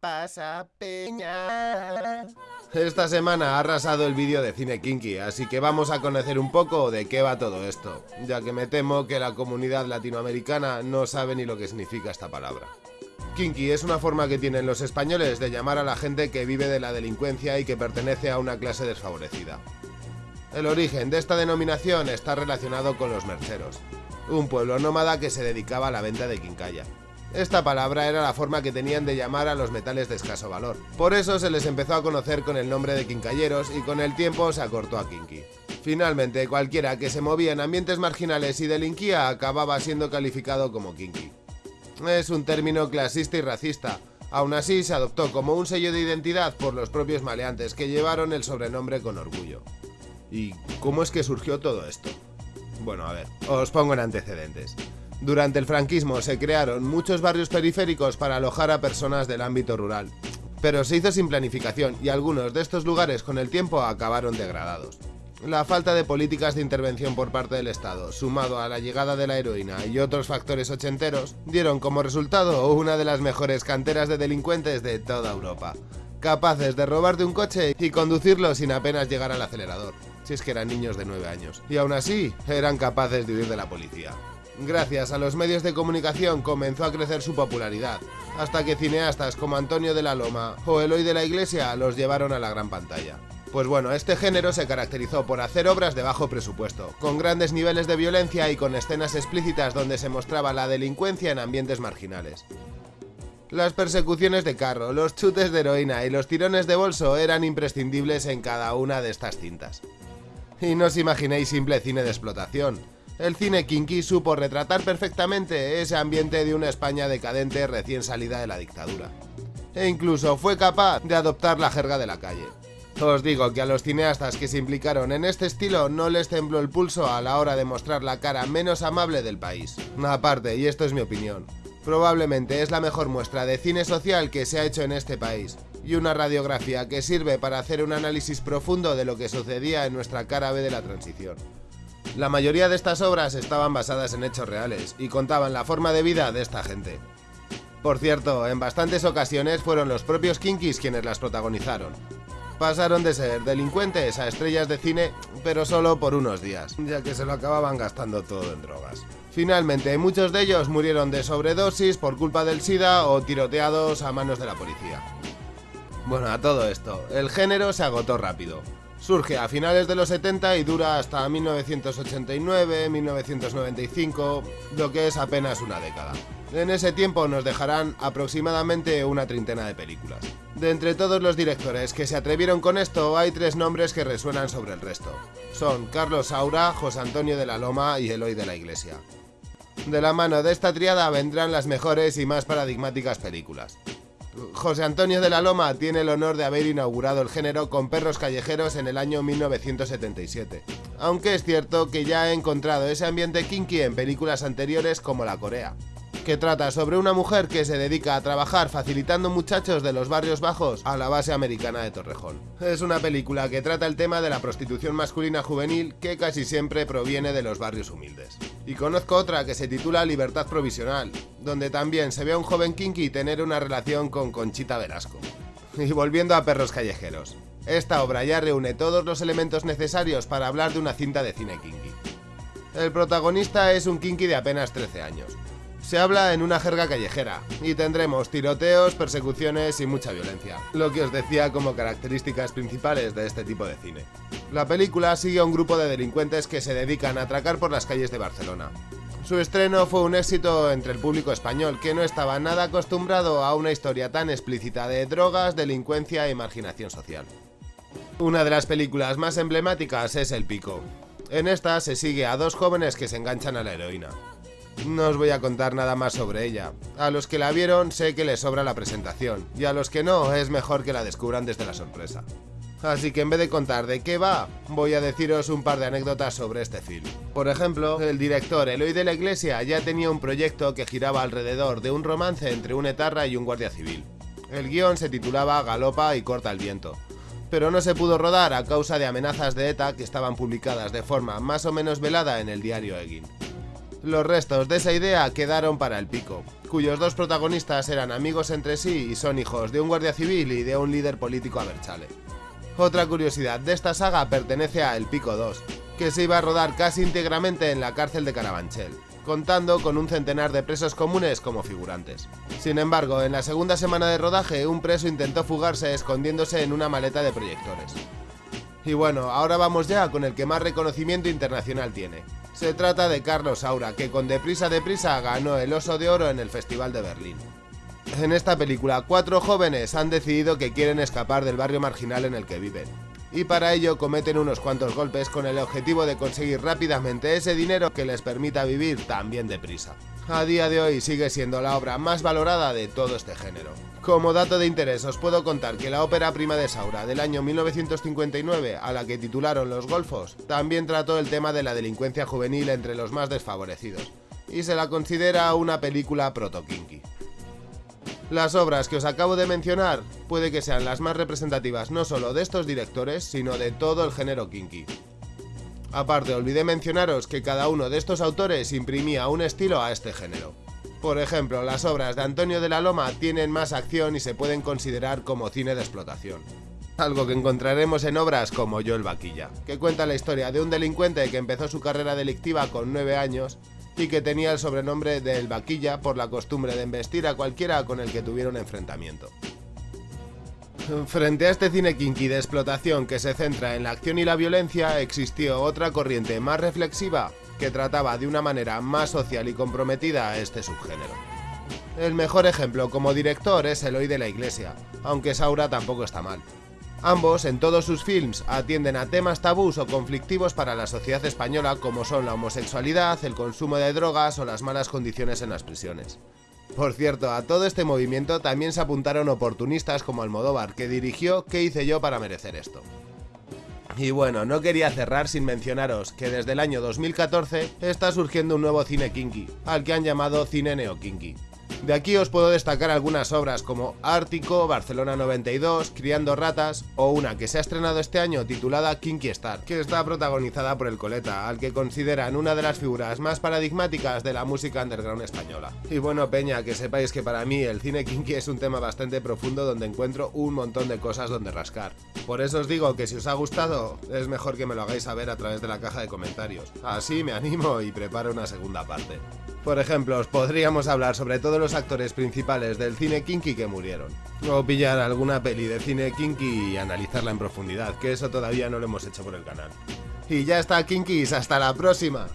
pasa, peña? Esta semana ha arrasado el vídeo de Cine Kinky, así que vamos a conocer un poco de qué va todo esto, ya que me temo que la comunidad latinoamericana no sabe ni lo que significa esta palabra. Kinky es una forma que tienen los españoles de llamar a la gente que vive de la delincuencia y que pertenece a una clase desfavorecida. El origen de esta denominación está relacionado con los mercheros, un pueblo nómada que se dedicaba a la venta de quincalla. Esta palabra era la forma que tenían de llamar a los metales de escaso valor. Por eso se les empezó a conocer con el nombre de quincalleros y con el tiempo se acortó a kinky. Finalmente, cualquiera que se movía en ambientes marginales y delinquía acababa siendo calificado como kinky. Es un término clasista y racista, aún así se adoptó como un sello de identidad por los propios maleantes que llevaron el sobrenombre con orgullo. ¿Y cómo es que surgió todo esto? Bueno, a ver, os pongo en antecedentes. Durante el franquismo se crearon muchos barrios periféricos para alojar a personas del ámbito rural, pero se hizo sin planificación y algunos de estos lugares con el tiempo acabaron degradados. La falta de políticas de intervención por parte del Estado, sumado a la llegada de la heroína y otros factores ochenteros, dieron como resultado una de las mejores canteras de delincuentes de toda Europa, capaces de robarte un coche y conducirlo sin apenas llegar al acelerador, si es que eran niños de 9 años, y aún así eran capaces de huir de la policía. Gracias a los medios de comunicación comenzó a crecer su popularidad, hasta que cineastas como Antonio de la Loma o Eloy de la Iglesia los llevaron a la gran pantalla. Pues bueno, este género se caracterizó por hacer obras de bajo presupuesto, con grandes niveles de violencia y con escenas explícitas donde se mostraba la delincuencia en ambientes marginales. Las persecuciones de carro, los chutes de heroína y los tirones de bolso eran imprescindibles en cada una de estas cintas. Y no os imaginéis simple cine de explotación, el cine kinky supo retratar perfectamente ese ambiente de una España decadente recién salida de la dictadura. E incluso fue capaz de adoptar la jerga de la calle. Os digo que a los cineastas que se implicaron en este estilo no les tembló el pulso a la hora de mostrar la cara menos amable del país. Aparte, y esto es mi opinión, probablemente es la mejor muestra de cine social que se ha hecho en este país, y una radiografía que sirve para hacer un análisis profundo de lo que sucedía en nuestra cara B de la transición. La mayoría de estas obras estaban basadas en hechos reales y contaban la forma de vida de esta gente. Por cierto, en bastantes ocasiones fueron los propios Kinkis quienes las protagonizaron. Pasaron de ser delincuentes a estrellas de cine, pero solo por unos días, ya que se lo acababan gastando todo en drogas. Finalmente, muchos de ellos murieron de sobredosis por culpa del SIDA o tiroteados a manos de la policía. Bueno, a todo esto, el género se agotó rápido. Surge a finales de los 70 y dura hasta 1989-1995, lo que es apenas una década. En ese tiempo nos dejarán aproximadamente una treintena de películas. De entre todos los directores que se atrevieron con esto, hay tres nombres que resuenan sobre el resto. Son Carlos Saura, José Antonio de la Loma y Eloy de la Iglesia. De la mano de esta triada vendrán las mejores y más paradigmáticas películas. José Antonio de la Loma tiene el honor de haber inaugurado el género con perros callejeros en el año 1977. Aunque es cierto que ya ha encontrado ese ambiente kinky en películas anteriores como La Corea que trata sobre una mujer que se dedica a trabajar facilitando muchachos de los barrios bajos a la base americana de Torrejón. Es una película que trata el tema de la prostitución masculina juvenil que casi siempre proviene de los barrios humildes. Y conozco otra que se titula Libertad Provisional, donde también se ve a un joven kinky tener una relación con Conchita Velasco. Y volviendo a Perros Callejeros. Esta obra ya reúne todos los elementos necesarios para hablar de una cinta de cine kinky. El protagonista es un kinky de apenas 13 años, se habla en una jerga callejera y tendremos tiroteos, persecuciones y mucha violencia, lo que os decía como características principales de este tipo de cine. La película sigue a un grupo de delincuentes que se dedican a atracar por las calles de Barcelona. Su estreno fue un éxito entre el público español, que no estaba nada acostumbrado a una historia tan explícita de drogas, delincuencia y marginación social. Una de las películas más emblemáticas es El Pico. En esta se sigue a dos jóvenes que se enganchan a la heroína. No os voy a contar nada más sobre ella. A los que la vieron sé que les sobra la presentación, y a los que no es mejor que la descubran desde la sorpresa. Así que en vez de contar de qué va, voy a deciros un par de anécdotas sobre este film. Por ejemplo, el director Eloy de la Iglesia ya tenía un proyecto que giraba alrededor de un romance entre un etarra y un guardia civil. El guion se titulaba Galopa y corta el viento, pero no se pudo rodar a causa de amenazas de ETA que estaban publicadas de forma más o menos velada en el diario Egin. Los restos de esa idea quedaron para el pico, cuyos dos protagonistas eran amigos entre sí y son hijos de un guardia civil y de un líder político aberchale. Otra curiosidad de esta saga pertenece a El Pico 2, que se iba a rodar casi íntegramente en la cárcel de Carabanchel, contando con un centenar de presos comunes como figurantes. Sin embargo, en la segunda semana de rodaje, un preso intentó fugarse escondiéndose en una maleta de proyectores. Y bueno, ahora vamos ya con el que más reconocimiento internacional tiene. Se trata de Carlos Saura, que con Deprisa Deprisa ganó el Oso de Oro en el Festival de Berlín. En esta película, cuatro jóvenes han decidido que quieren escapar del barrio marginal en el que viven. Y para ello cometen unos cuantos golpes con el objetivo de conseguir rápidamente ese dinero que les permita vivir también deprisa. A día de hoy sigue siendo la obra más valorada de todo este género. Como dato de interés os puedo contar que la ópera prima de Saura del año 1959, a la que titularon Los Golfos, también trató el tema de la delincuencia juvenil entre los más desfavorecidos, y se la considera una película proto-kinky. Las obras que os acabo de mencionar puede que sean las más representativas no solo de estos directores, sino de todo el género kinky. Aparte, olvidé mencionaros que cada uno de estos autores imprimía un estilo a este género. Por ejemplo, las obras de Antonio de la Loma tienen más acción y se pueden considerar como cine de explotación. Algo que encontraremos en obras como Yo el Vaquilla, que cuenta la historia de un delincuente que empezó su carrera delictiva con 9 años y que tenía el sobrenombre de El Vaquilla por la costumbre de embestir a cualquiera con el que tuviera un enfrentamiento. Frente a este cine kinky de explotación que se centra en la acción y la violencia, existió otra corriente más reflexiva que trataba de una manera más social y comprometida a este subgénero. El mejor ejemplo como director es Eloy de la Iglesia, aunque Saura tampoco está mal. Ambos, en todos sus films, atienden a temas tabús o conflictivos para la sociedad española como son la homosexualidad, el consumo de drogas o las malas condiciones en las prisiones. Por cierto, a todo este movimiento también se apuntaron oportunistas como Almodóvar, que dirigió ¿Qué hice yo para merecer esto? Y bueno, no quería cerrar sin mencionaros que desde el año 2014 está surgiendo un nuevo cine kinky, al que han llamado cine neo-kinky. De aquí os puedo destacar algunas obras como Ártico, Barcelona 92, Criando Ratas o una que se ha estrenado este año titulada Kinky Star, que está protagonizada por el Coleta, al que consideran una de las figuras más paradigmáticas de la música underground española. Y bueno, Peña, que sepáis que para mí el cine kinky es un tema bastante profundo donde encuentro un montón de cosas donde rascar. Por eso os digo que si os ha gustado, es mejor que me lo hagáis saber a través de la caja de comentarios. Así me animo y preparo una segunda parte. Por ejemplo, os podríamos hablar sobre todos los actores principales del cine kinky que murieron. O pillar alguna peli de cine kinky y analizarla en profundidad, que eso todavía no lo hemos hecho por el canal. Y ya está, kinkis, hasta la próxima.